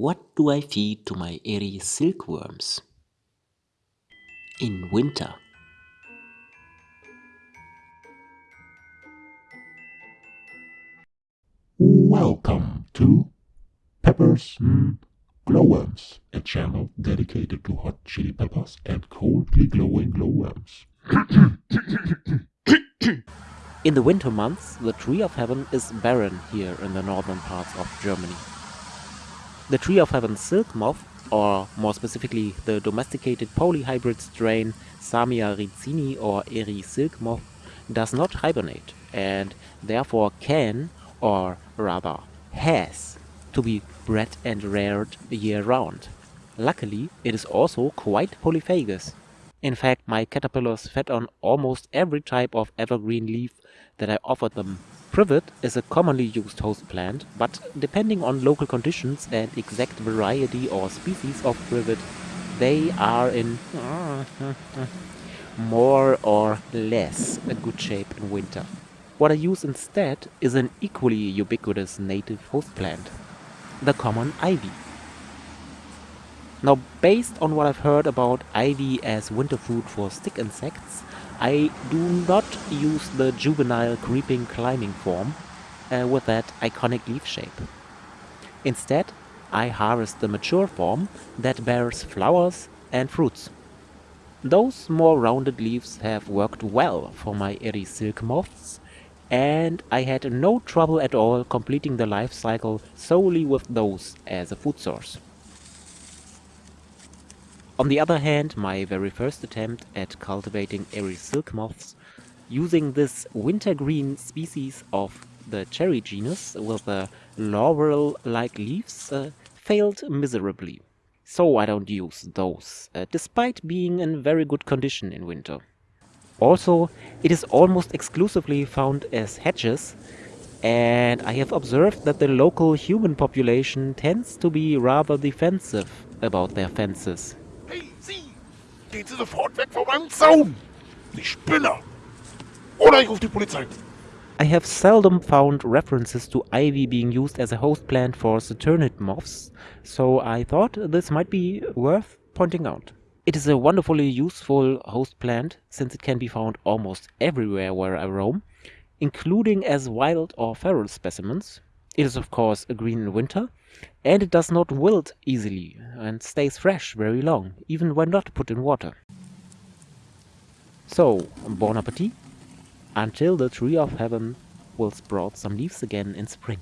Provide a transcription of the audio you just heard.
What do I feed to my Eri silkworms? In winter. Welcome to Peppers mm, Glowworms, a channel dedicated to hot chili peppers and coldly glowing glowworms. In the winter months, the tree of heaven is barren here in the northern parts of Germany. The tree of heaven silk moth, or more specifically the domesticated polyhybrid strain Samia ricini or Eri silk moth, does not hibernate and therefore can, or rather has, to be bred and reared year round. Luckily, it is also quite polyphagous. In fact, my caterpillars fed on almost every type of evergreen leaf that I offered them. Privet is a commonly used host plant, but depending on local conditions and exact variety or species of privet, they are in more or less a good shape in winter. What I use instead is an equally ubiquitous native host plant, the common ivy. Now, based on what I've heard about ivy as winter food for stick insects, I do not use the juvenile creeping climbing form uh, with that iconic leaf shape. Instead, I harvest the mature form that bears flowers and fruits. Those more rounded leaves have worked well for my Eri silk moths, and I had no trouble at all completing the life cycle solely with those as a food source. On the other hand, my very first attempt at cultivating Eri silk moths using this wintergreen species of the cherry genus with the laurel-like leaves uh, failed miserably. So I don't use those, uh, despite being in very good condition in winter. Also, it is almost exclusively found as hedges, and I have observed that the local human population tends to be rather defensive about their fences. Gehen Sie sofort weg von meinem Zaun! Spinner! Oder ich rufe die Polizei! I have seldom found references to ivy being used as a host plant for Saturniid moths, so I thought this might be worth pointing out. It is a wonderfully useful host plant since it can be found almost everywhere where I roam, including as wild or feral specimens. It is of course a green in winter, and it does not wilt easily and stays fresh very long, even when not put in water. So, bon appetit, until the tree of heaven will sprout some leaves again in spring.